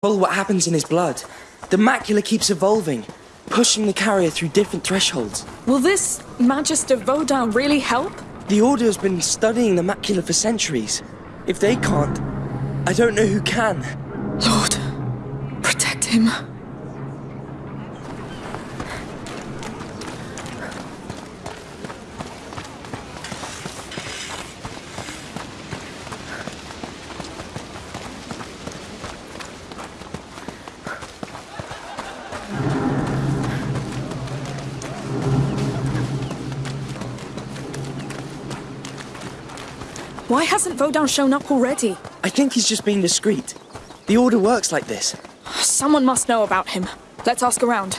Control what happens in his blood. The macula keeps evolving, pushing the carrier through different thresholds. Will this Magister Vaudin really help? The Order has been studying the macula for centuries. If they can't, I don't know who can. Lord, protect him. Why hasn't Vaudin shown up already? I think he's just being discreet. The Order works like this. Someone must know about him. Let's ask around.